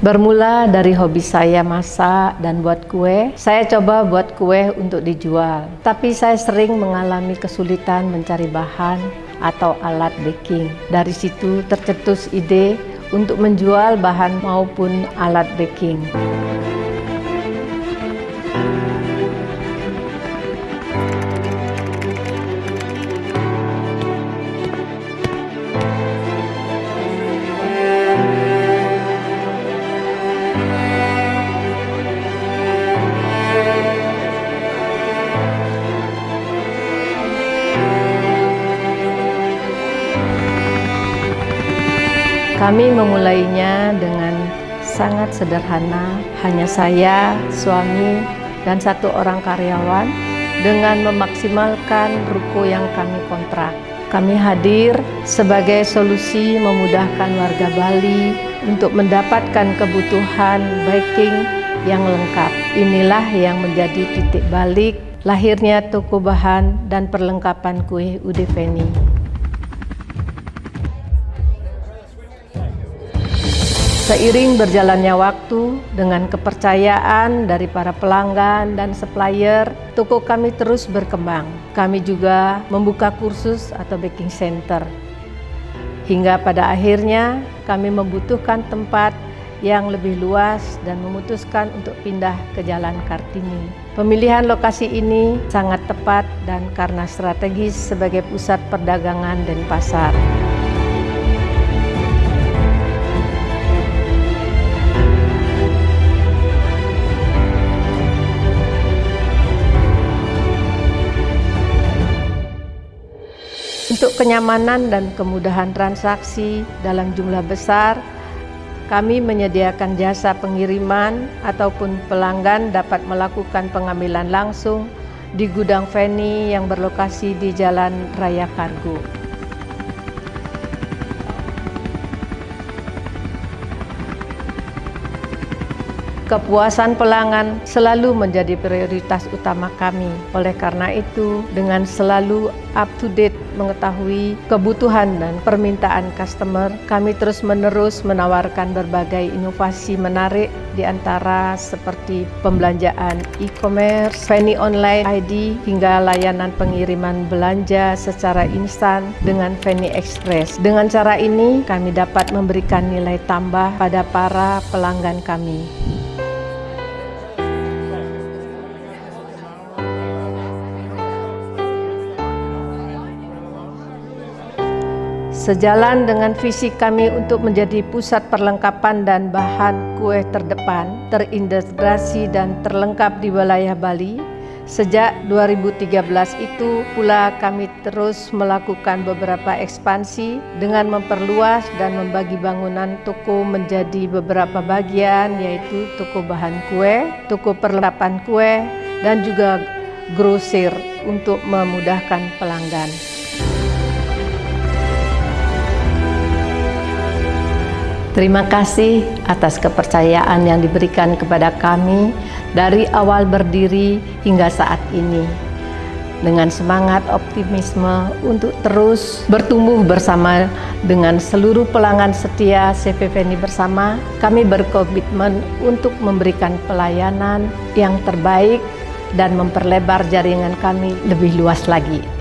Bermula dari hobi saya masak dan buat kue, saya coba buat kue untuk dijual. Tapi saya sering mengalami kesulitan mencari bahan atau alat baking. Dari situ tercetus ide untuk menjual bahan maupun alat baking. Kami memulainya dengan sangat sederhana, hanya saya, suami, dan satu orang karyawan dengan memaksimalkan ruko yang kami kontrak. Kami hadir sebagai solusi memudahkan warga Bali untuk mendapatkan kebutuhan baking yang lengkap. Inilah yang menjadi titik balik lahirnya toko bahan dan perlengkapan kue Udeveni. Seiring berjalannya waktu, dengan kepercayaan dari para pelanggan dan supplier, toko kami terus berkembang. Kami juga membuka kursus atau baking center. Hingga pada akhirnya kami membutuhkan tempat yang lebih luas dan memutuskan untuk pindah ke Jalan Kartini. Pemilihan lokasi ini sangat tepat dan karena strategis sebagai pusat perdagangan dan pasar. Untuk kenyamanan dan kemudahan transaksi dalam jumlah besar, kami menyediakan jasa pengiriman ataupun pelanggan dapat melakukan pengambilan langsung di gudang Feni yang berlokasi di Jalan Raya Kargo. Kepuasan pelanggan selalu menjadi prioritas utama kami. Oleh karena itu, dengan selalu up to date mengetahui kebutuhan dan permintaan customer, kami terus-menerus menawarkan berbagai inovasi menarik di antara seperti pembelanjaan e-commerce, Fanny Online ID, hingga layanan pengiriman belanja secara instan dengan Fanny Express. Dengan cara ini, kami dapat memberikan nilai tambah pada para pelanggan kami. Sejalan dengan visi kami untuk menjadi pusat perlengkapan dan bahan kue terdepan, terintegrasi dan terlengkap di wilayah Bali, sejak 2013 itu pula kami terus melakukan beberapa ekspansi dengan memperluas dan membagi bangunan toko menjadi beberapa bagian yaitu toko bahan kue, toko perlengkapan kue, dan juga grosir untuk memudahkan pelanggan. Terima kasih atas kepercayaan yang diberikan kepada kami dari awal berdiri hingga saat ini. Dengan semangat optimisme untuk terus bertumbuh bersama dengan seluruh pelanggan setia CPVNI bersama, kami berkomitmen untuk memberikan pelayanan yang terbaik dan memperlebar jaringan kami lebih luas lagi.